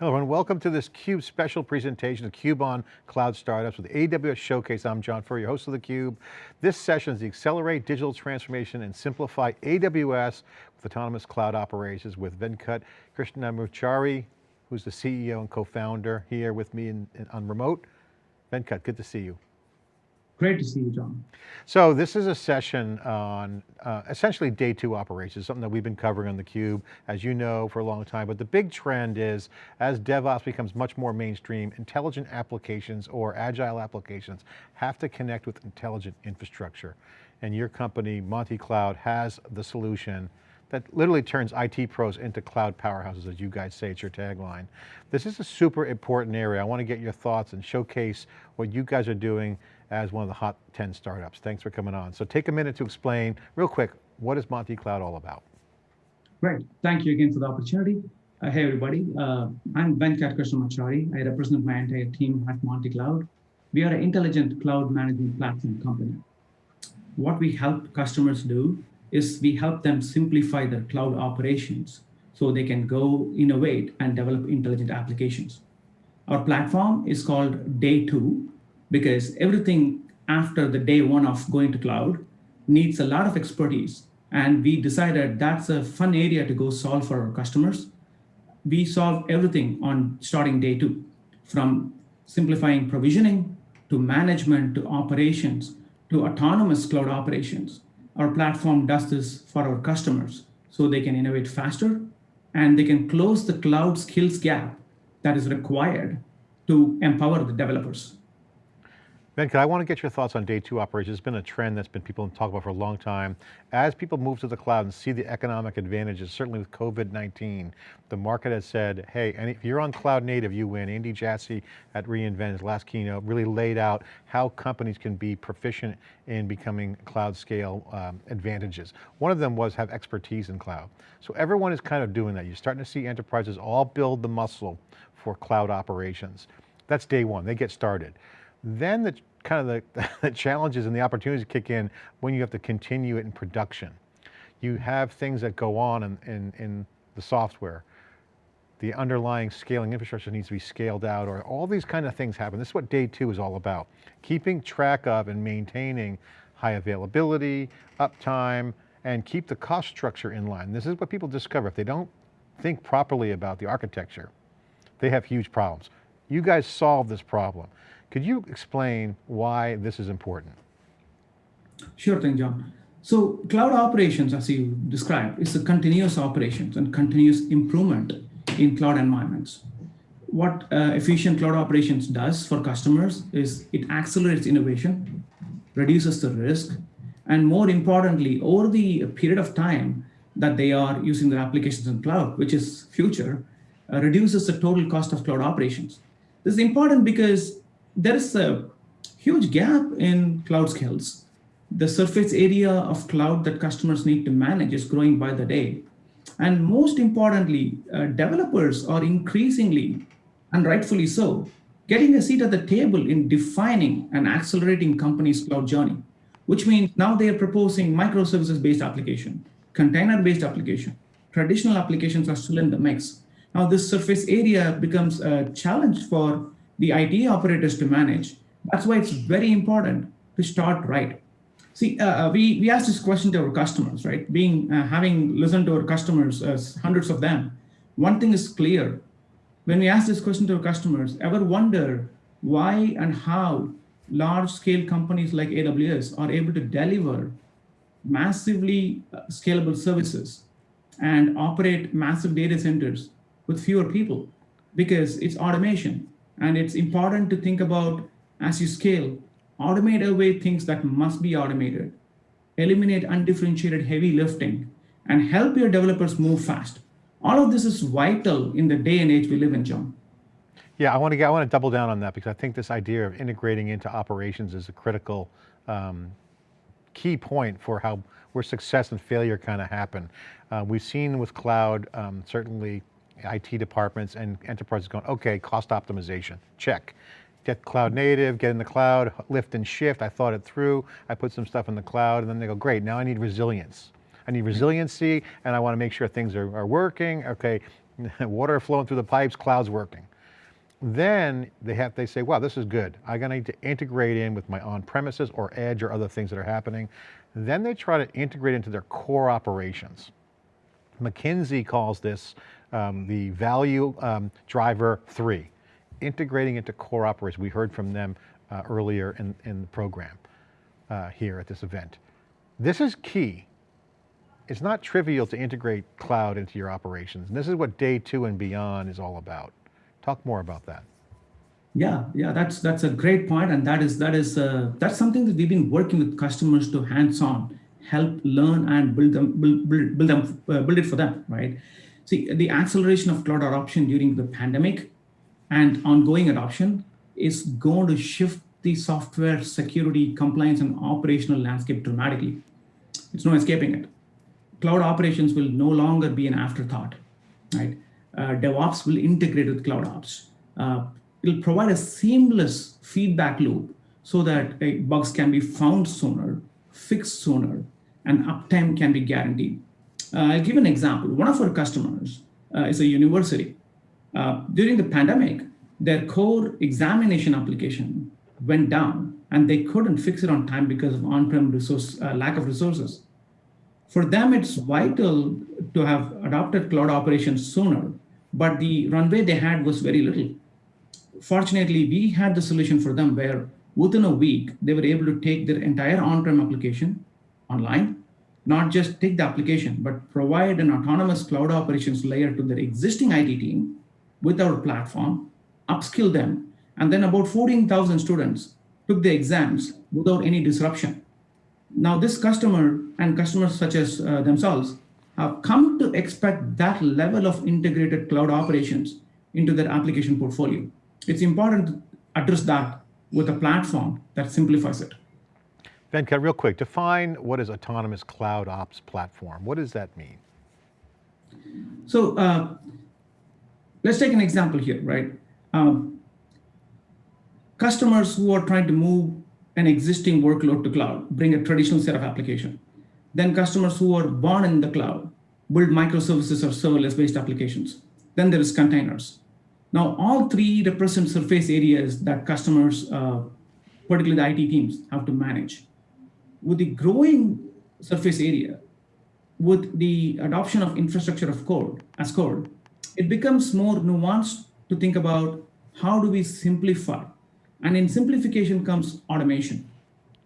Hello everyone, welcome to this CUBE special presentation of CUBE on Cloud Startups with AWS Showcase. I'm John Furrier, your host of theCUBE. This session is the Accelerate Digital Transformation and Simplify AWS with Autonomous Cloud Operations with Venkat Krishnamachari, who's the CEO and co-founder here with me in, in, on remote. Venkat, good to see you. Great to see you, John. So this is a session on uh, essentially day two operations, something that we've been covering on theCUBE, as you know, for a long time. But the big trend is, as DevOps becomes much more mainstream, intelligent applications or agile applications have to connect with intelligent infrastructure. And your company, Monty Cloud, has the solution that literally turns IT pros into cloud powerhouses, as you guys say, it's your tagline. This is a super important area. I want to get your thoughts and showcase what you guys are doing as one of the hot 10 startups. Thanks for coming on. So take a minute to explain real quick, what is Monty Cloud all about? Great, thank you again for the opportunity. Uh, hey everybody, uh, I'm Venkat Krishnamachari. I represent my entire team at Monty Cloud. We are an intelligent cloud management platform company. What we help customers do is we help them simplify their cloud operations so they can go innovate and develop intelligent applications. Our platform is called Day 2, because everything after the day one of going to cloud needs a lot of expertise. And we decided that's a fun area to go solve for our customers. We solve everything on starting day two, from simplifying provisioning to management to operations to autonomous cloud operations. Our platform does this for our customers so they can innovate faster and they can close the cloud skills gap that is required to empower the developers. Venkat, I want to get your thoughts on day two operations. It's been a trend that's been people talk about for a long time. As people move to the cloud and see the economic advantages, certainly with COVID-19, the market has said, hey, and if you're on cloud native, you win. Andy Jassy at reInvent, his last keynote, really laid out how companies can be proficient in becoming cloud scale um, advantages. One of them was have expertise in cloud. So everyone is kind of doing that. You're starting to see enterprises all build the muscle for cloud operations. That's day one, they get started. Then the kind of the, the challenges and the opportunities kick in when you have to continue it in production. You have things that go on in, in, in the software. The underlying scaling infrastructure needs to be scaled out or all these kind of things happen. This is what day two is all about. Keeping track of and maintaining high availability, uptime, and keep the cost structure in line. This is what people discover. If they don't think properly about the architecture, they have huge problems. You guys solve this problem. Could you explain why this is important? Sure thing, John. So cloud operations, as you described, is a continuous operations and continuous improvement in cloud environments. What uh, efficient cloud operations does for customers is it accelerates innovation, reduces the risk, and more importantly, over the period of time that they are using their applications in cloud, which is future, uh, reduces the total cost of cloud operations. This is important because there is a huge gap in cloud skills. The surface area of cloud that customers need to manage is growing by the day. And most importantly, uh, developers are increasingly, and rightfully so, getting a seat at the table in defining and accelerating companies' cloud journey, which means now they are proposing microservices-based application, container-based application. Traditional applications are still in the mix. Now this surface area becomes a challenge for the IT operators to manage. That's why it's very important to start right. See, uh, uh, we, we asked this question to our customers, right? Being, uh, having listened to our customers, uh, hundreds of them, one thing is clear. When we ask this question to our customers, ever wonder why and how large scale companies like AWS are able to deliver massively uh, scalable services and operate massive data centers with fewer people? Because it's automation. And it's important to think about as you scale, automate away things that must be automated, eliminate undifferentiated heavy lifting, and help your developers move fast. All of this is vital in the day and age we live in, John. Yeah, I want to get, I want to double down on that because I think this idea of integrating into operations is a critical um, key point for how where success and failure kind of happen. Uh, we've seen with cloud, um, certainly IT departments and enterprises going, okay, cost optimization, check. Get cloud native, get in the cloud, lift and shift, I thought it through, I put some stuff in the cloud, and then they go, great, now I need resilience. I need resiliency, and I want to make sure things are, are working. Okay, water flowing through the pipes, cloud's working. Then they have, they say, wow, this is good. I'm going to need to integrate in with my on-premises or edge or other things that are happening. Then they try to integrate into their core operations. McKinsey calls this um, the value um, driver three, integrating into core operations. We heard from them uh, earlier in, in the program uh, here at this event. This is key. It's not trivial to integrate cloud into your operations. And this is what day two and beyond is all about. Talk more about that. Yeah, yeah, that's that's a great point, and that is that is uh, that's something that we've been working with customers to hands-on help learn and build them build build, build them uh, build it for them, right? See, the acceleration of cloud adoption during the pandemic and ongoing adoption is going to shift the software security, compliance, and operational landscape dramatically. It's no escaping it. Cloud operations will no longer be an afterthought, right? Uh, DevOps will integrate with cloud ops. Uh, it'll provide a seamless feedback loop so that uh, bugs can be found sooner, fixed sooner, and uptime can be guaranteed. Uh, I'll give an example. One of our customers uh, is a university. Uh, during the pandemic, their core examination application went down and they couldn't fix it on time because of on-prem resource lack of resources. For them, it's vital to have adopted cloud operations sooner, but the runway they had was very little fortunately, we had the solution for them where within a week, they were able to take their entire on-prem application online, not just take the application, but provide an autonomous cloud operations layer to their existing IT team with our platform, upskill them, and then about 14,000 students took the exams without any disruption. Now this customer and customers such as uh, themselves have come to expect that level of integrated cloud operations into their application portfolio it's important to address that with a platform that simplifies it. Venkat, real quick, define what is autonomous cloud ops platform. What does that mean? So uh, let's take an example here, right? Um, customers who are trying to move an existing workload to cloud, bring a traditional set of application. Then customers who are born in the cloud, build microservices or serverless-based applications. Then there is containers. Now, all three represent surface areas that customers, uh, particularly the IT teams, have to manage. With the growing surface area, with the adoption of infrastructure of code as code, it becomes more nuanced to think about how do we simplify? And in simplification comes automation.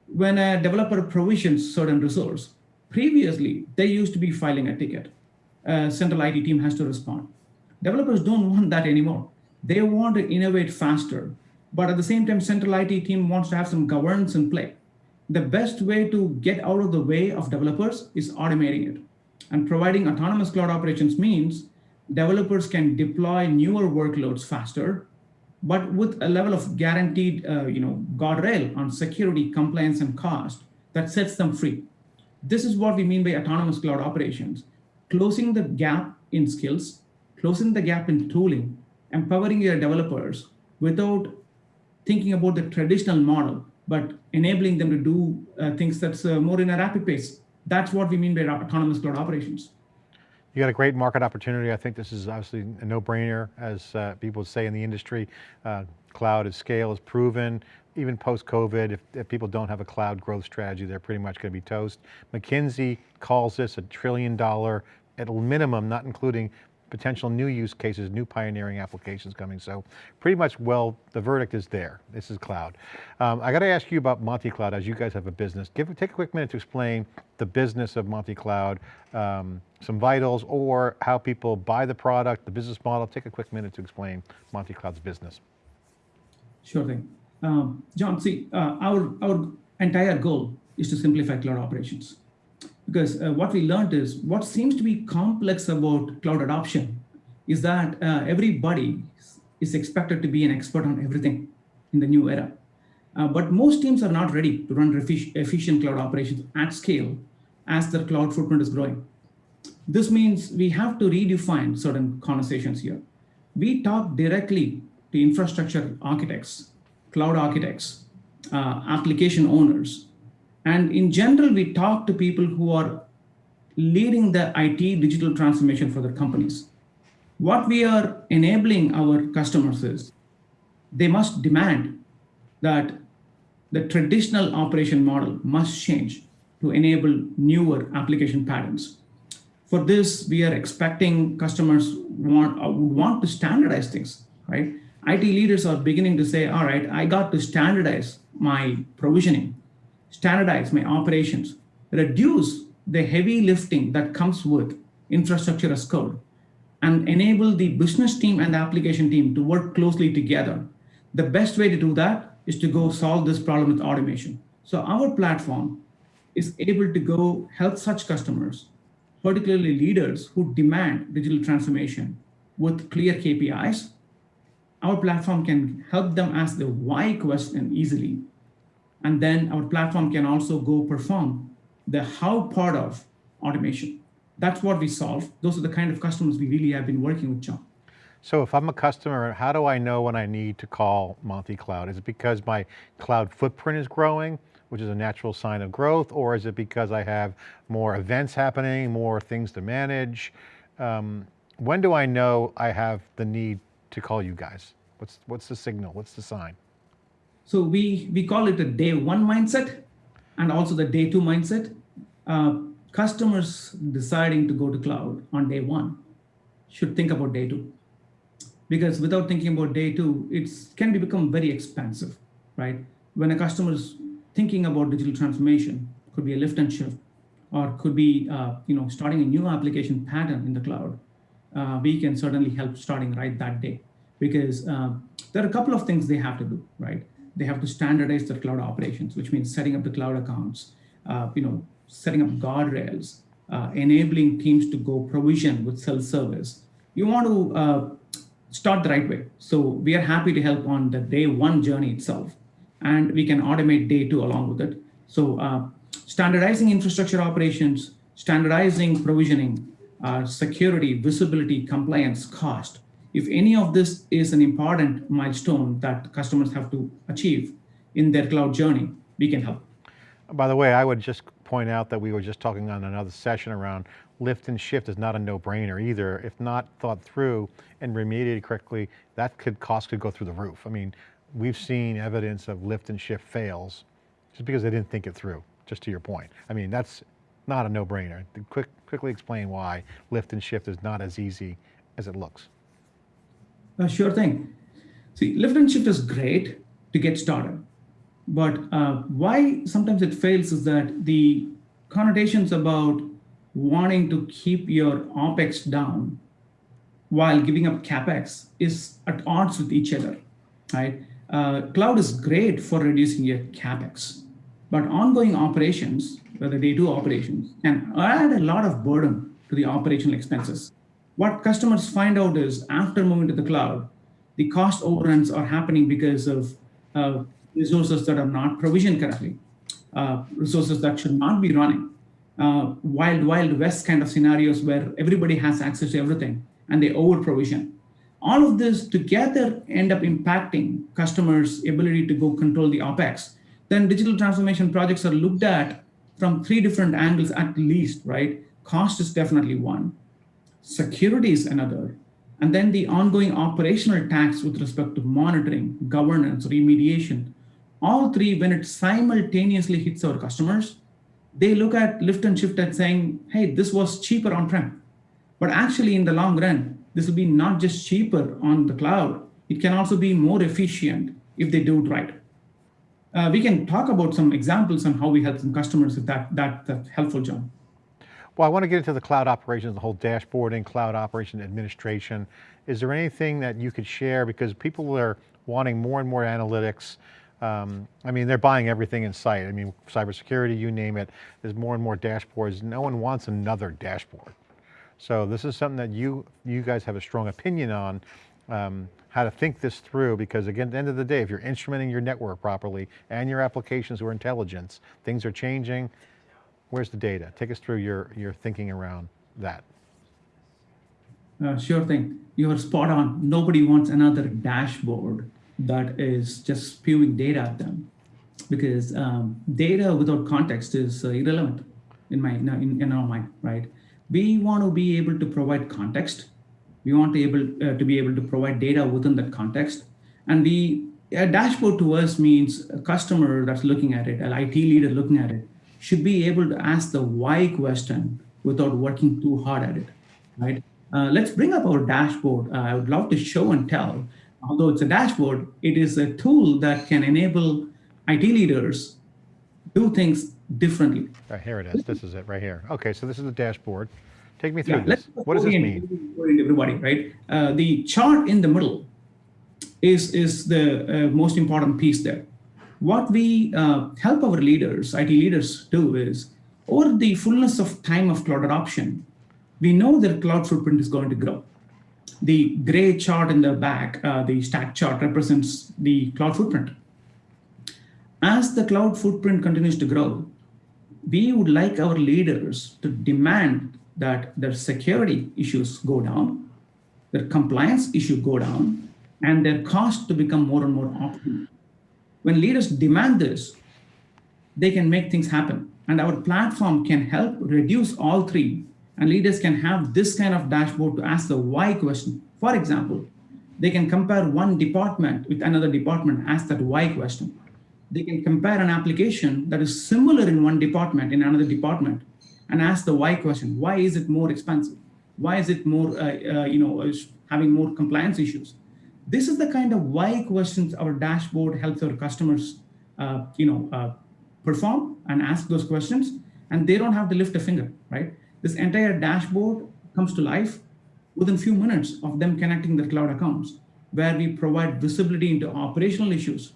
When a developer provisions certain resource, previously they used to be filing a ticket. A central IT team has to respond. Developers don't want that anymore. They want to innovate faster, but at the same time, central IT team wants to have some governance in play. The best way to get out of the way of developers is automating it. And providing autonomous cloud operations means developers can deploy newer workloads faster, but with a level of guaranteed uh, you know, guardrail on security, compliance, and cost that sets them free. This is what we mean by autonomous cloud operations, closing the gap in skills, closing the gap in tooling, empowering your developers without thinking about the traditional model, but enabling them to do uh, things that's uh, more in a rapid pace. That's what we mean by autonomous cloud operations. You got a great market opportunity. I think this is obviously a no-brainer, as uh, people say in the industry. Uh, cloud is scale is proven. Even post-COVID, if, if, people don't have a cloud growth strategy, they're pretty much going to be toast. McKinsey calls this a trillion dollar, at minimum, not including potential new use cases, new pioneering applications coming. So pretty much, well, the verdict is there. This is cloud. Um, I got to ask you about Monty Cloud as you guys have a business. Give, take a quick minute to explain the business of Monty Cloud, um, some vitals or how people buy the product, the business model. Take a quick minute to explain Monty Cloud's business. Sure thing. Um, John, see, uh, our, our entire goal is to simplify cloud operations because uh, what we learned is what seems to be complex about cloud adoption is that uh, everybody is expected to be an expert on everything in the new era. Uh, but most teams are not ready to run efficient cloud operations at scale as their cloud footprint is growing. This means we have to redefine certain conversations here. We talk directly to infrastructure architects, cloud architects, uh, application owners, and in general, we talk to people who are leading the IT digital transformation for their companies. What we are enabling our customers is they must demand that the traditional operation model must change to enable newer application patterns. For this, we are expecting customers want, uh, want to standardize things, right? IT leaders are beginning to say, all right, I got to standardize my provisioning, standardize my operations, reduce the heavy lifting that comes with infrastructure as code, and enable the business team and the application team to work closely together. The best way to do that is to go solve this problem with automation. So our platform is able to go help such customers, particularly leaders who demand digital transformation with clear KPIs. Our platform can help them ask the why question easily. And then our platform can also go perform the how part of automation. That's what we solve. Those are the kind of customers we really have been working with, John. So if I'm a customer, how do I know when I need to call Monty Cloud? Is it because my cloud footprint is growing, which is a natural sign of growth, or is it because I have more events happening, more things to manage? Um, when do I know I have the need to call you guys? What's, what's the signal? What's the sign? So we, we call it a day one mindset and also the day two mindset. Uh, customers deciding to go to cloud on day one should think about day two. Because without thinking about day two, it can be become very expensive, right? When a customer is thinking about digital transformation, could be a lift and shift, or could be uh, you know starting a new application pattern in the cloud, uh, we can certainly help starting right that day. Because uh, there are a couple of things they have to do, right? They have to standardize their cloud operations, which means setting up the cloud accounts, uh, you know, setting up guardrails, uh, enabling teams to go provision with self-service. You want to uh, start the right way. So we are happy to help on the day one journey itself, and we can automate day two along with it. So uh, standardizing infrastructure operations, standardizing provisioning, uh, security, visibility, compliance, cost, if any of this is an important milestone that customers have to achieve in their cloud journey, we can help. By the way, I would just point out that we were just talking on another session around lift and shift is not a no-brainer either. If not thought through and remediated correctly, that could cost could go through the roof. I mean, we've seen evidence of lift and shift fails just because they didn't think it through, just to your point. I mean, that's not a no-brainer. Quick, quickly explain why lift and shift is not as easy as it looks. Uh, sure thing. See, lift and shift is great to get started. But uh, why sometimes it fails is that the connotations about wanting to keep your OPEX down while giving up CapEx is at odds with each other, right? Uh, cloud is great for reducing your CapEx, but ongoing operations, whether they do operations, can add a lot of burden to the operational expenses what customers find out is after moving to the cloud, the cost overruns are happening because of uh, resources that are not provisioned correctly, uh, resources that should not be running. Uh, wild, wild west kind of scenarios where everybody has access to everything and they over provision. All of this together end up impacting customers' ability to go control the OPEX. Then digital transformation projects are looked at from three different angles at least, right? Cost is definitely one security is another, and then the ongoing operational tax with respect to monitoring, governance, remediation. All three, when it simultaneously hits our customers, they look at lift and shift and saying, hey, this was cheaper on-prem. But actually in the long run, this will be not just cheaper on the cloud, it can also be more efficient if they do it right. Uh, we can talk about some examples on how we help some customers if that, that, that's helpful, John. Well, I want to get into the cloud operations, the whole dashboarding, cloud operation administration. Is there anything that you could share? Because people are wanting more and more analytics. Um, I mean, they're buying everything in sight. I mean, cybersecurity, you name it. There's more and more dashboards. No one wants another dashboard. So this is something that you, you guys have a strong opinion on, um, how to think this through, because again, at the end of the day, if you're instrumenting your network properly and your applications or intelligence, things are changing, Where's the data? Take us through your, your thinking around that. Uh, sure thing. You are spot on. Nobody wants another dashboard that is just spewing data at them because um, data without context is uh, irrelevant in my in, in our mind, right? We want to be able to provide context We want to able uh, to be able to provide data within that context. And the a dashboard to us means a customer that's looking at it, an IT leader looking at it, should be able to ask the why question without working too hard at it, right? Uh, let's bring up our dashboard. Uh, I would love to show and tell. Although it's a dashboard, it is a tool that can enable IT leaders do things differently. Right, here it is. This is it right here. Okay, so this is the dashboard. Take me through Yeah, this. What does this mean? Everybody, right? Uh, the chart in the middle is, is the uh, most important piece there. What we uh, help our leaders, IT leaders do is, over the fullness of time of cloud adoption, we know their cloud footprint is going to grow. The gray chart in the back, uh, the stack chart represents the cloud footprint. As the cloud footprint continues to grow, we would like our leaders to demand that their security issues go down, their compliance issue go down, and their cost to become more and more optimal. When leaders demand this, they can make things happen. And our platform can help reduce all three. And leaders can have this kind of dashboard to ask the why question. For example, they can compare one department with another department, ask that why question. They can compare an application that is similar in one department in another department and ask the why question. Why is it more expensive? Why is it more, uh, uh, you know, having more compliance issues? This is the kind of why questions our dashboard helps our customers, uh, you know, uh, perform and ask those questions, and they don't have to lift a finger, right? This entire dashboard comes to life within few minutes of them connecting their cloud accounts, where we provide visibility into operational issues,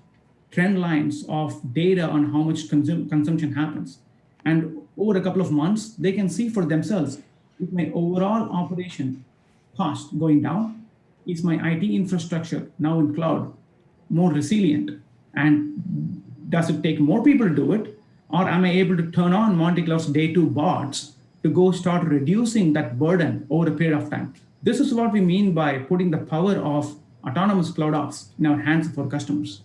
trend lines of data on how much consum consumption happens. And over a couple of months, they can see for themselves, is my overall operation cost going down? Is my IT infrastructure now in cloud more resilient? And does it take more people to do it? Or am I able to turn on Monty Cloud's day two bots to go start reducing that burden over a period of time? This is what we mean by putting the power of autonomous cloud ops in our hands for customers.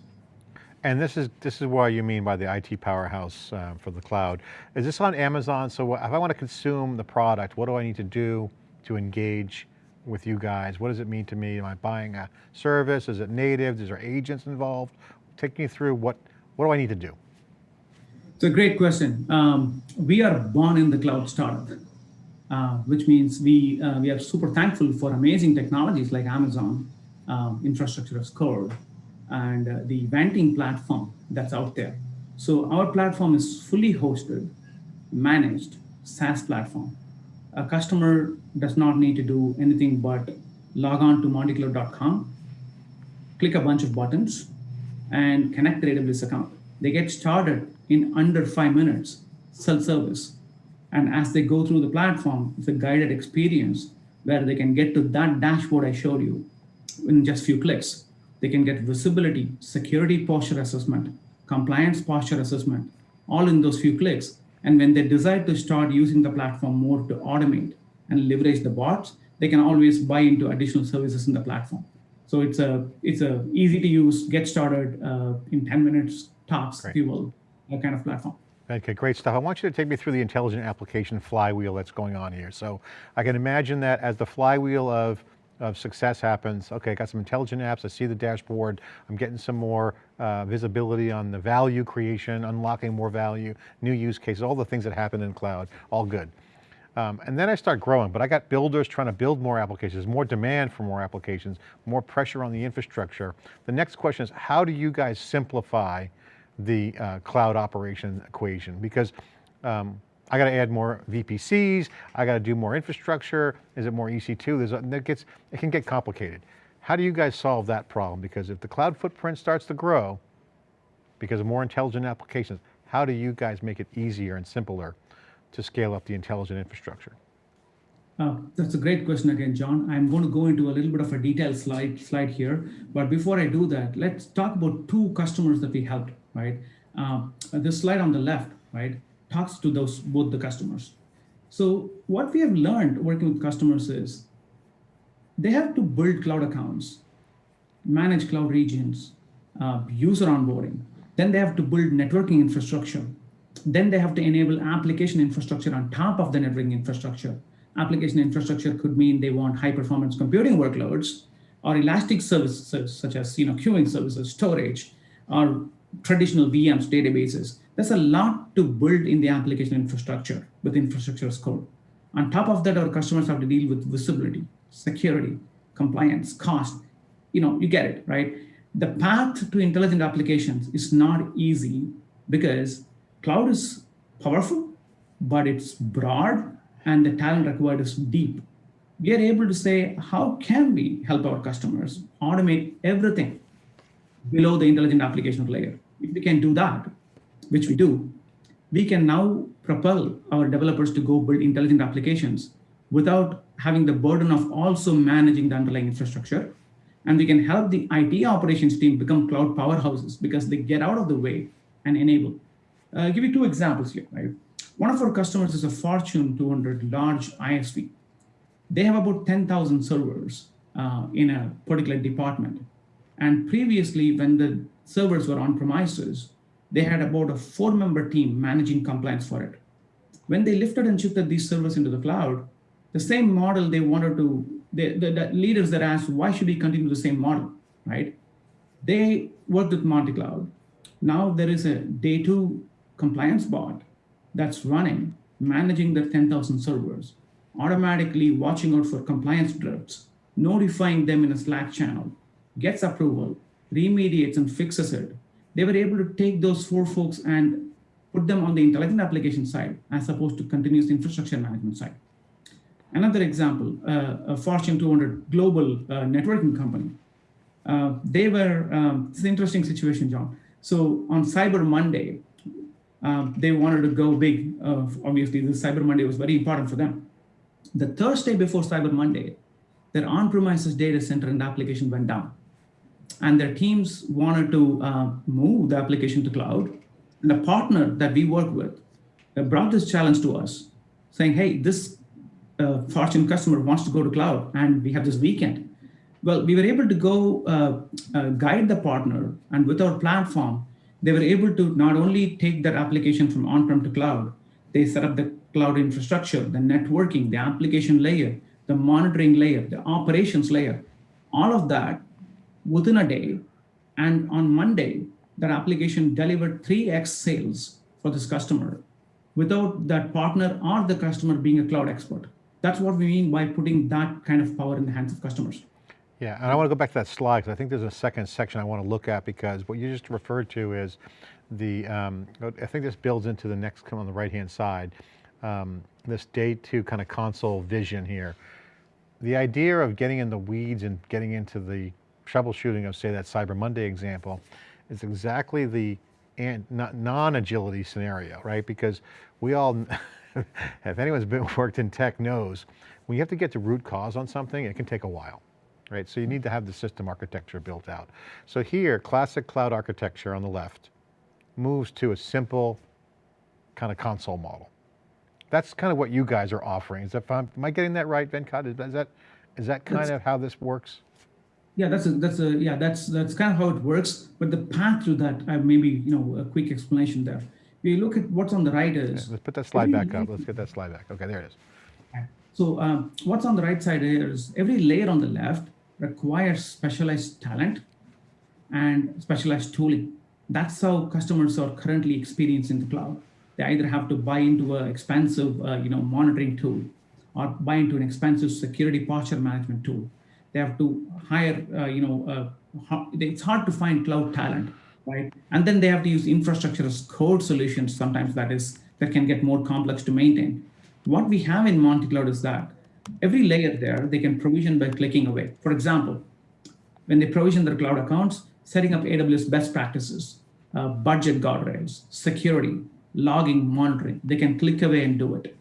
And this is this is what you mean by the IT powerhouse uh, for the cloud. Is this on Amazon? So if I want to consume the product, what do I need to do to engage with you guys? What does it mean to me? Am I buying a service? Is it native? Is there agents involved? Take me through what what do I need to do? It's a great question. Um, we are born in the cloud startup, uh, which means we uh, we are super thankful for amazing technologies like Amazon, um, infrastructure as code, and uh, the venting platform that's out there. So our platform is fully hosted, managed SaaS platform. A customer does not need to do anything but log on to montycloud.com, click a bunch of buttons, and connect their AWS account. They get started in under five minutes, self-service. And as they go through the platform, it's a guided experience where they can get to that dashboard I showed you in just few clicks. They can get visibility, security posture assessment, compliance posture assessment, all in those few clicks. And when they decide to start using the platform more to automate and leverage the bots, they can always buy into additional services in the platform. So it's a it's a easy to use, get started uh, in 10 minutes tops, Great. if you will, that kind of platform. Okay, great stuff. I want you to take me through the intelligent application flywheel that's going on here. So I can imagine that as the flywheel of, of success happens, okay, I got some intelligent apps, I see the dashboard, I'm getting some more uh, visibility on the value creation, unlocking more value, new use cases, all the things that happen in cloud, all good. Um, and then I start growing, but I got builders trying to build more applications, more demand for more applications, more pressure on the infrastructure. The next question is, how do you guys simplify the uh, cloud operation equation? Because um, I got to add more VPCs, I got to do more infrastructure, is it more EC2? There's a, that gets, it can get complicated. How do you guys solve that problem? Because if the cloud footprint starts to grow, because of more intelligent applications, how do you guys make it easier and simpler to scale up the intelligent infrastructure? Uh, that's a great question again, John. I'm going to go into a little bit of a detailed slide slide here, but before I do that, let's talk about two customers that we helped. Right, uh, this slide on the left, right, talks to those both the customers. So what we have learned working with customers is they have to build cloud accounts, manage cloud regions, uh, user onboarding. Then they have to build networking infrastructure. Then they have to enable application infrastructure on top of the networking infrastructure. application infrastructure could mean they want high performance computing workloads or elastic services such as you know queuing services, storage, or traditional VMs databases. There's a lot to build in the application infrastructure with infrastructure as code. On top of that, our customers have to deal with visibility, security, compliance, cost. You know, you get it, right? The path to intelligent applications is not easy because cloud is powerful, but it's broad and the talent required is deep. We are able to say, how can we help our customers automate everything below the intelligent application layer? If we can do that, which we do, we can now propel our developers to go build intelligent applications without having the burden of also managing the underlying infrastructure. And we can help the IT operations team become cloud powerhouses because they get out of the way and enable. Uh, I'll give you two examples here, right? One of our customers is a Fortune 200 large ISV. They have about 10,000 servers uh, in a particular department. And previously, when the servers were on premises, they had about a four member team managing compliance for it. When they lifted and shifted these servers into the cloud, the same model they wanted to, the, the, leaders that asked, why should we continue the same model, right? They worked with Monty Cloud. Now there is a day two compliance bot that's running, managing the 10,000 servers, automatically watching out for compliance drifts, notifying them in a Slack channel, gets approval, remediates and fixes it. They were able to take those four folks and put them on the intelligent application side as opposed to continuous infrastructure management side. Another example, uh, a Fortune 200 global uh, networking company. Uh, they were, um, it's an interesting situation, John. So on Cyber Monday, um, they wanted to go big. Uh, obviously, the Cyber Monday was very important for them. The Thursday before Cyber Monday, their on-premises data center and application went down. And their teams wanted to uh, move the application to cloud. And the partner that we work with uh, brought this challenge to us, saying, hey, this uh, Fortune customer wants to go to cloud, and we have this weekend. Well, we were able to go uh, uh, guide the partner, and with our platform, they were able to not only take their application from on-prem to cloud, they set up the cloud infrastructure, the networking, the application layer, the monitoring layer, the operations layer, all of that within a day. And on Monday, that application delivered 3x sales for this customer without that partner or the customer being a cloud expert. That's what we mean by putting that kind of power in the hands of customers. Yeah, and I want to go back to that slide because I think there's a second section I want to look at because what you just referred to is the, um, I think this builds into the next come on the right-hand side, um, this day two kind of console vision here. The idea of getting in the weeds and getting into the troubleshooting of say that Cyber Monday example is exactly the non-agility scenario, right? Because we all, if anyone's been worked in tech knows, when you have to get to root cause on something, it can take a while right? So you need to have the system architecture built out. So here, classic cloud architecture on the left moves to a simple kind of console model. That's kind of what you guys are offering. Is that, am I getting that right, Venkat? Is that, is that kind that's, of how this works? Yeah, that's a, that's a, yeah, that's, that's kind of how it works. But the path to that, uh, maybe, you know, a quick explanation there. We look at what's on the right is. Yeah, let's put that slide back up. Let's get that slide back. Okay, there it is. So um, what's on the right side here is every layer on the left requires specialized talent and specialized tooling. That's how customers are currently experiencing the cloud. They either have to buy into an expensive, uh, you know, monitoring tool, or buy into an expensive security posture management tool. They have to hire, uh, you know, uh, it's hard to find cloud talent, right? And then they have to use infrastructure as code solutions. Sometimes that is that can get more complex to maintain. What we have in Monty Cloud is that every layer there, they can provision by clicking away. For example, when they provision their cloud accounts, setting up AWS best practices, uh, budget guardrails, security, logging, monitoring, they can click away and do it.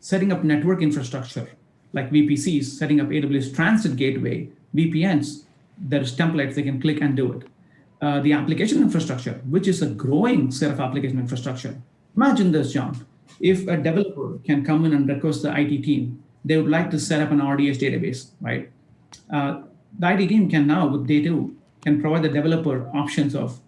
Setting up network infrastructure, like VPCs, setting up AWS Transit Gateway, VPNs, there's templates, they can click and do it. Uh, the application infrastructure, which is a growing set of application infrastructure. Imagine this, John. If a developer can come in and request the IT team they would like to set up an RDS database, right? Uh, the IT team can now, with Day 2, can provide the developer options of,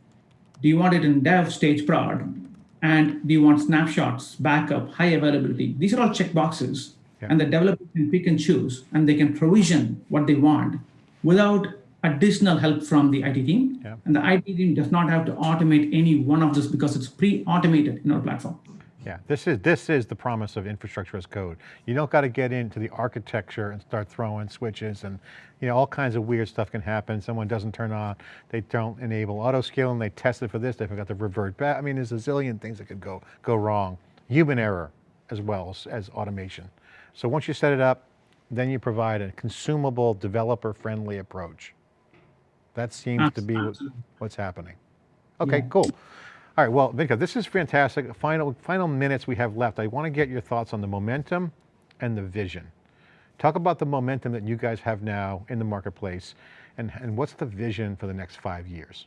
do you want it in dev, stage, prod? And do you want snapshots, backup, high availability? These are all checkboxes Yeah. And the developer can pick and choose, and they can provision what they want without additional help from the IT team. Yeah. And the IT team does not have to automate any one of this because it's pre-automated in our platform. Yeah, this is, this is the promise of infrastructure as code. You don't got to get into the architecture and start throwing switches and you know, all kinds of weird stuff can happen. Someone doesn't turn on, they don't enable auto scaling, they test it for this, they forgot to revert back. I mean, there's a zillion things that could go, go wrong. Human error as well as, as automation. So once you set it up, then you provide a consumable, developer-friendly approach. That seems to be what- what's happening. Okay, Yeah. cool. All right, well, Venkat, this is fantastic. Final, final minutes we have left. I want to get your thoughts on the momentum and the vision. Talk about the momentum that you guys have now in the marketplace and, and what's the vision for the next five years?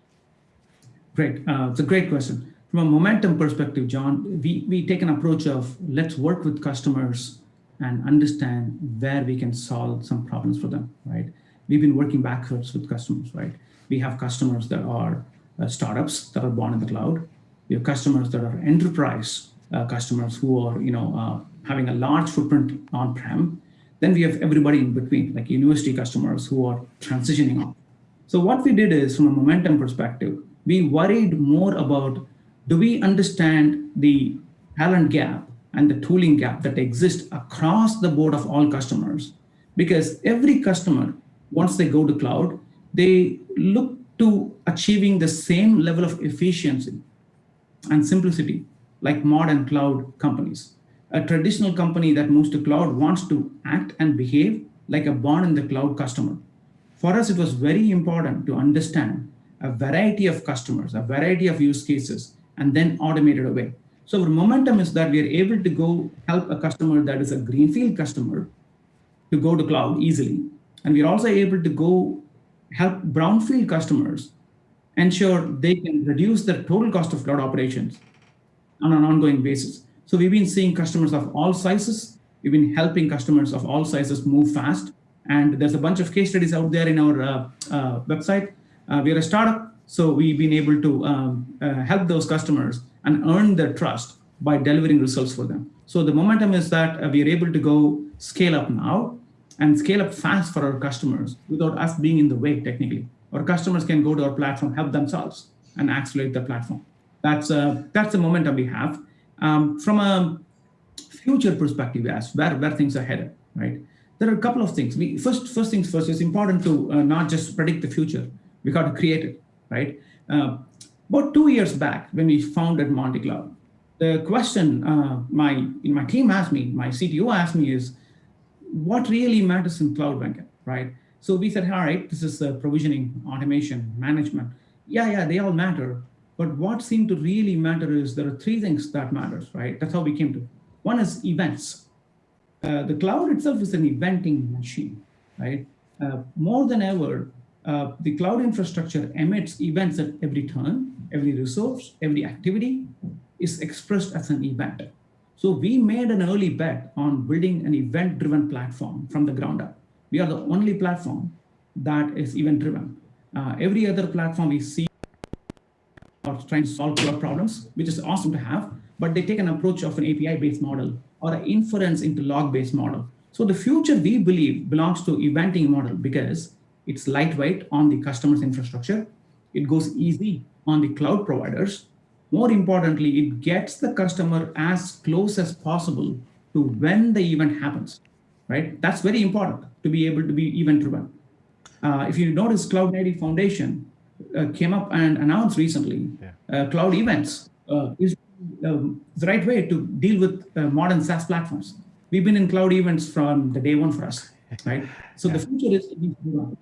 Great. Uh, it's a great question. From a momentum perspective, John, we, we take an approach of let's work with customers and understand where we can solve some problems for them, right? We've been working backwards with customers, right? We have customers that are uh, startups that are born in the cloud. We have customers that are enterprise uh, customers who are, you know, uh, having a large footprint on-prem. Then we have everybody in between, like university customers who are transitioning off. So what we did is, from a momentum perspective, we worried more about do we understand the talent gap and the tooling gap that exists across the board of all customers? Because every customer, once they go to cloud, they look to achieving the same level of efficiency and simplicity like modern cloud companies. A traditional company that moves to cloud wants to act and behave like a born in the cloud customer. For us, it was very important to understand a variety of customers, a variety of use cases, and then automate it away. So our momentum is that we are able to go help a customer that is a greenfield customer to go to cloud easily. And we're also able to go help brownfield customers ensure they can reduce their total cost of cloud operations on an ongoing basis. So we've been seeing customers of all sizes. We've been helping customers of all sizes move fast. And there's a bunch of case studies out there in our uh, uh, website. Uh, we're a startup, so we've been able to um, uh, help those customers and earn their trust by delivering results for them. So the momentum is that uh, we are able to go scale up now and scale up fast for our customers without us being in the way technically. Our customers can go to our platform, help themselves, and accelerate the platform. That's uh, that's the momentum we have. Um, from a future perspective, as where where things are headed, right? There are a couple of things. We first first things first. It's important to uh, not just predict the future. We got to create it, right? Uh, about two years back, when we founded Monty Cloud, the question uh, my in my team asked me, my CTO asked me is, what really matters in cloud banking, right? So we said, all right, this is uh, provisioning, automation, management. Yeah, yeah, they all matter. But what seemed to really matter is there are three things that matters, right? That's how we came to. One is events. Uh, the cloud itself is an eventing machine, right? Uh, more than ever, uh, the cloud infrastructure emits events at every turn, every resource, every activity is expressed as an event. So we made an early bet on building an event-driven platform from the ground up. We are the only platform that is event-driven. Uh, every other platform we see are trying to solve cloud problems, which is awesome to have, but they take an approach of an API-based model or an inference into log-based model. So the future we believe belongs to eventing model because it's lightweight on the customer's infrastructure. It goes easy on the cloud providers. More importantly, it gets the customer as close as possible to when the event happens, right? That's very important to be able to be event driven. Uh, if you notice, Cloud Native Foundation uh, came up and announced recently Yeah. uh, cloud events uh, is um, the right way to deal with uh, modern SaaS platforms. We've been in cloud events from the day one for us, right? So the future is event-driven.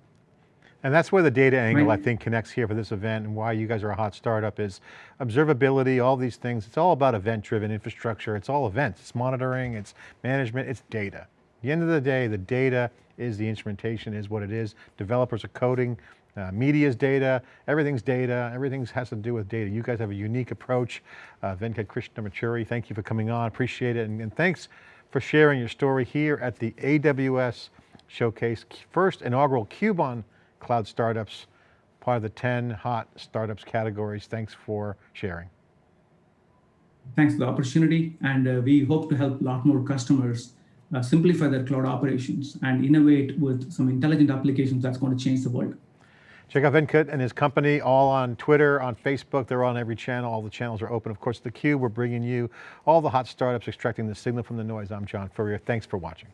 And that's where the data angle, Right. I think, connects here for this event and why you guys are a hot startup is observability, all these things. It's all about event-driven infrastructure. It's all events. It's monitoring, it's management, it's data. At the end of the day, the data is the instrumentation, is what it is. Developers are coding, uh, media's data, everything's data, everything has to do with data. You guys have a unique approach. Uh, Venkat Krishnamachari, thank you for coming on, appreciate it. And, and thanks for sharing your story here at the AWS Showcase, first inaugural CUBE on Cloud Startups, part of the 10 hot startups categories. Thanks for sharing. Thanks for the opportunity. And uh, we hope to help a lot more customers uh, simplify their cloud operations and innovate with some intelligent applications that's going to change the world. Check out Venkat and his company, all on Twitter, on Facebook, they're on every channel, all the channels are open. Of course, theCUBE, we're bringing you all the hot startups extracting the signal from the noise. I'm John Furrier, thanks for watching.